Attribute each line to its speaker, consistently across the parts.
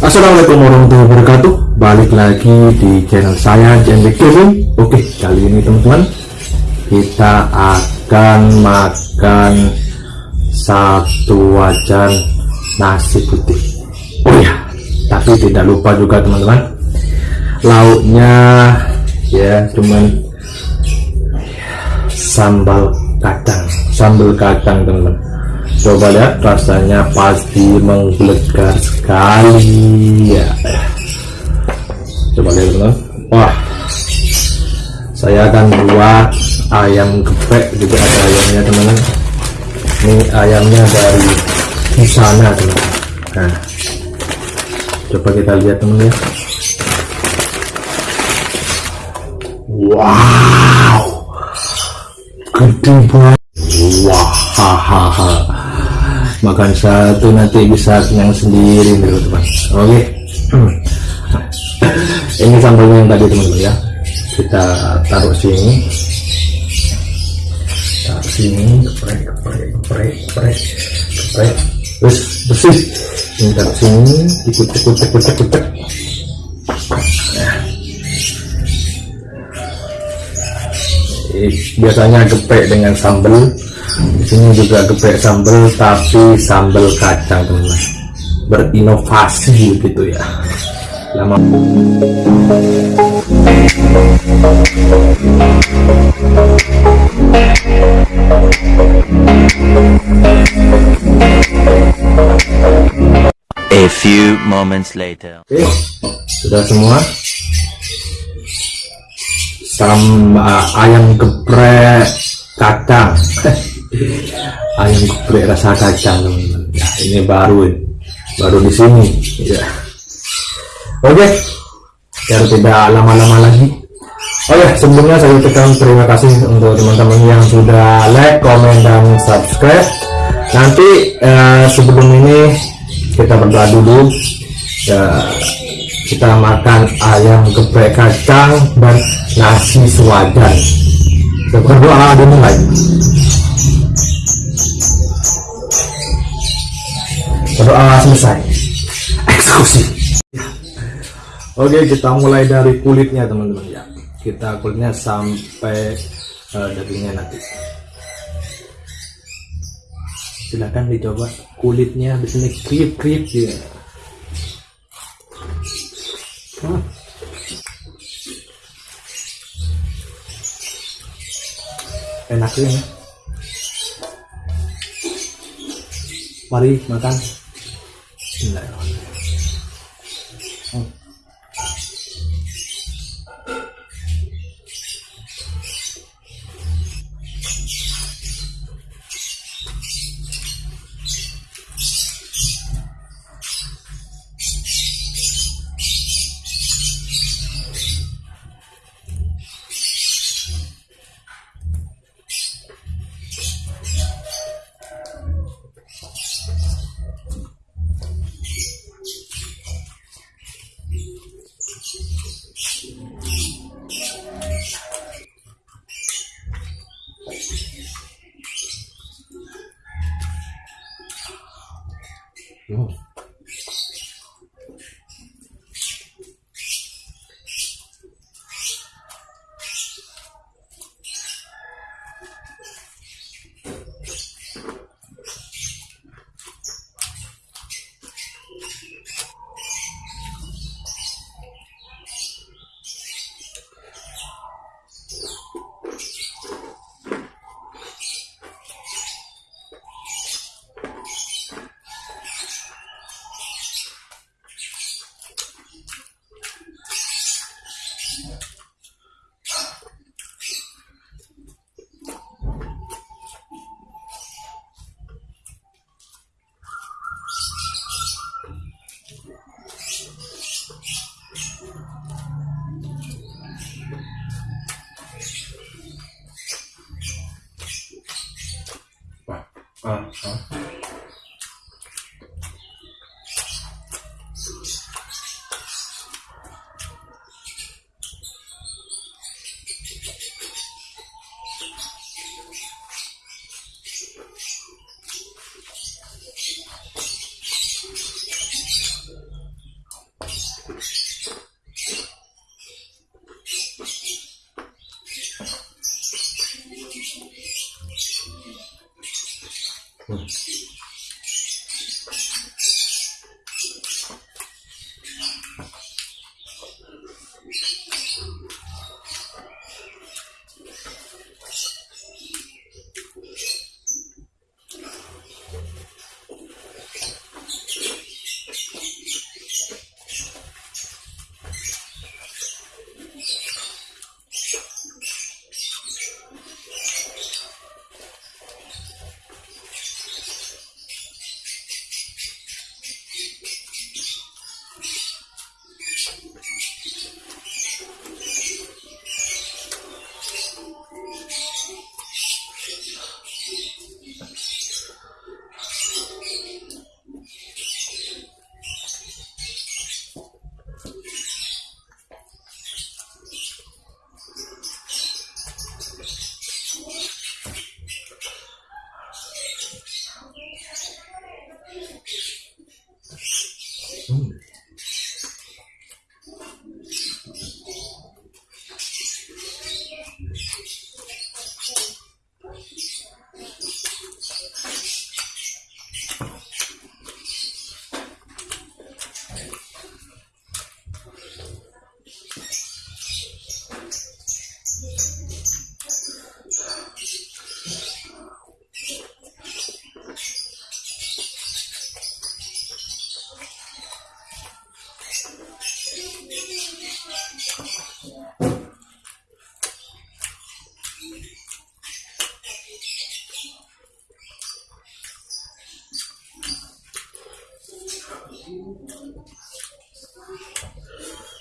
Speaker 1: Assalamualaikum warahmatullahi wabarakatuh. Balik lagi di channel saya JMB Gaming. Oke kali ini teman-teman Kita akan makan Satu wajan nasi putih. Oh ya Tapi tidak lupa juga teman-teman Lauknya Ya cuman Sambal kacang Sambal kacang teman-teman coba lihat rasanya pasti menggelegar sekali. Ya. Coba lihat teman wah. Saya akan buat ayam geprek juga ada ayamnya teman-teman. Ini ayamnya dari sana teman nah. Coba kita lihat teman ya. Wow. Gede banget. Wah. Hahaha makan satu nanti bisa kenyang sendiri nih teman. Oke. Ini sambalnya yang tadi teman-teman ya. Kita taruh sini. Taruh sini geprek geprek geprek geprek geprek. Terus bersih. Ini taruh sini dikucek kucek kucek kucek nah. biasanya geprek dengan sambal di sini juga geprek sambal tapi sambal kacang teman-teman berinovasi gitu ya lama
Speaker 2: A few moments later.
Speaker 1: Oke, sudah semua. Sama ayam geprek kacang. ayam geprek rasa kacang ya ini baru baru di sini ya. Oke biar tidak lama-lama lagi. Ya sebelumnya saya ucapkan terima kasih untuk teman-teman yang sudah like komen dan subscribe. Nanti eh, sebelum ini kita berdoa dulu. Ya, kita makan ayam geprek kacang dan nasi sewajan. Berdoa dimulai berdoa selesai. Eksekusi. Oke kita mulai dari kulitnya teman-teman ya. Kita kulitnya sampai uh, dagingnya nanti. Silahkan dicoba kulitnya di sini krip krip ya hmm. enak ya. Mari makan Bismillahirrahmanirrahim hmm. 嗯好。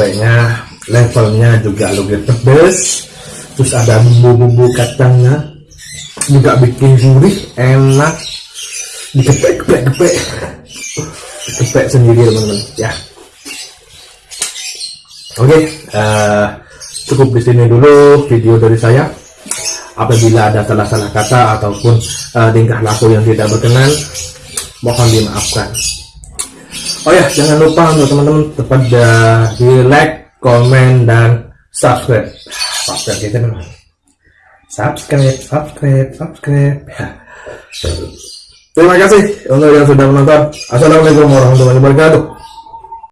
Speaker 1: gepreknya levelnya juga lebih pedes. Terus ada bumbu-bumbu kacangnya juga bikin gurih enak. Digepek gepek gepek gepek sendiri teman-teman. Ya. Oke eh, cukup di sini dulu video dari saya. Apabila ada salah-salah kata ataupun eh, tingkah laku yang tidak berkenan mohon dimaafkan Oh ya, jangan lupa untuk teman-teman tetap di like, komen, dan subscribe. Subscribe kita memang. Subscribe, subscribe, subscribe. Terima kasih untuk yang sudah menonton. Assalamualaikum warahmatullahi wabarakatuh.